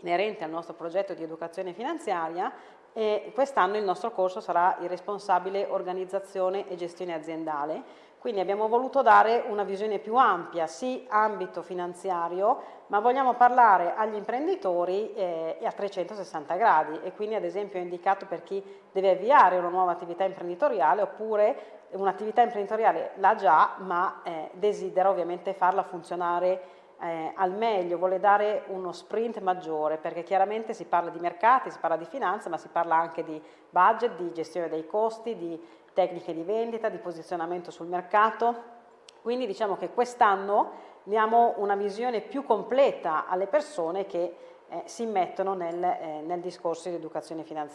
inerente al nostro progetto di educazione finanziaria e quest'anno il nostro corso sarà il responsabile organizzazione e gestione aziendale. Quindi abbiamo voluto dare una visione più ampia, sì ambito finanziario, ma vogliamo parlare agli imprenditori eh, a 360 gradi e quindi ad esempio ho indicato per chi deve avviare una nuova attività imprenditoriale oppure un'attività imprenditoriale l'ha già ma eh, desidera ovviamente farla funzionare eh, al meglio, vuole dare uno sprint maggiore perché chiaramente si parla di mercati, si parla di finanza ma si parla anche di budget, di gestione dei costi, di tecniche di vendita, di posizionamento sul mercato. Quindi diciamo che quest'anno diamo una visione più completa alle persone che eh, si immettono nel, eh, nel discorso di educazione finanziaria